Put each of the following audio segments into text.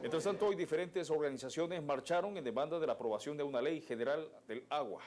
Mientras tanto, hoy diferentes organizaciones marcharon en demanda de la aprobación de una ley general del agua.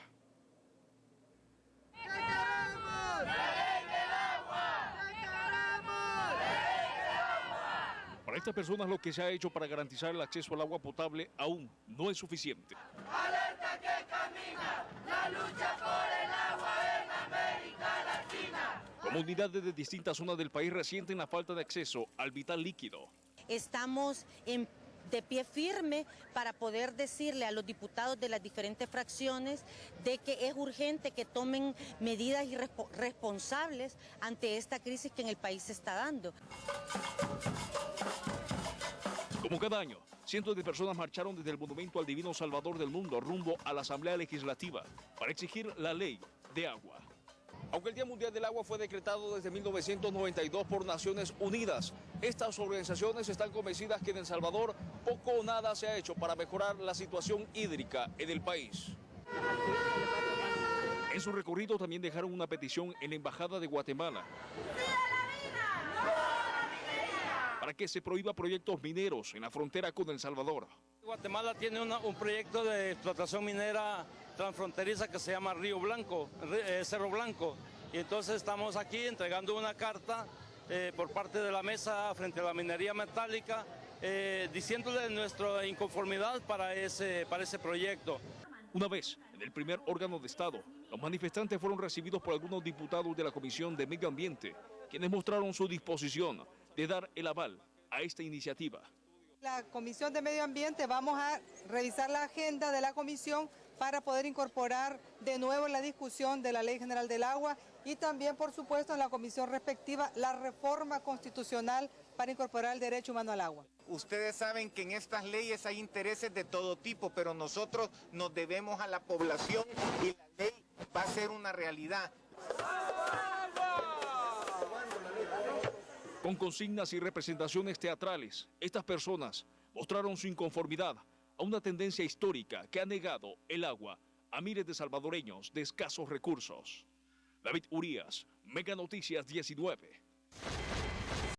Para estas personas lo que se ha hecho para garantizar el acceso al agua potable aún no es suficiente. Alerta que camina la lucha por el agua en América Latina. Comunidades de distintas zonas del país resienten la falta de acceso al vital líquido. Estamos en de pie firme para poder decirle a los diputados de las diferentes fracciones de que es urgente que tomen medidas responsables ante esta crisis que en el país se está dando. Como cada año, cientos de personas marcharon desde el Monumento al Divino Salvador del Mundo rumbo a la Asamblea Legislativa para exigir la ley de agua. Aunque el Día Mundial del Agua fue decretado desde 1992 por Naciones Unidas, estas organizaciones están convencidas que en El Salvador poco o nada se ha hecho para mejorar la situación hídrica en el país. En su recorrido también dejaron una petición en la Embajada de Guatemala para que se prohíba proyectos mineros en la frontera con El Salvador. Guatemala tiene un proyecto de explotación minera transfronteriza que se llama Río Blanco, eh, Cerro Blanco. Y entonces estamos aquí entregando una carta eh, por parte de la mesa frente a la minería metálica, eh, diciéndole nuestra inconformidad para ese, para ese proyecto. Una vez en el primer órgano de Estado, los manifestantes fueron recibidos por algunos diputados de la Comisión de Medio Ambiente, quienes mostraron su disposición de dar el aval a esta iniciativa. La Comisión de Medio Ambiente vamos a revisar la agenda de la comisión para poder incorporar de nuevo la discusión de la Ley General del Agua y también, por supuesto, en la comisión respectiva, la reforma constitucional para incorporar el derecho humano al agua. Ustedes saben que en estas leyes hay intereses de todo tipo, pero nosotros nos debemos a la población y la ley va a ser una realidad. Con consignas y representaciones teatrales, estas personas mostraron su inconformidad a una tendencia histórica que ha negado el agua a miles de salvadoreños de escasos recursos. David Urias, Mega Noticias 19.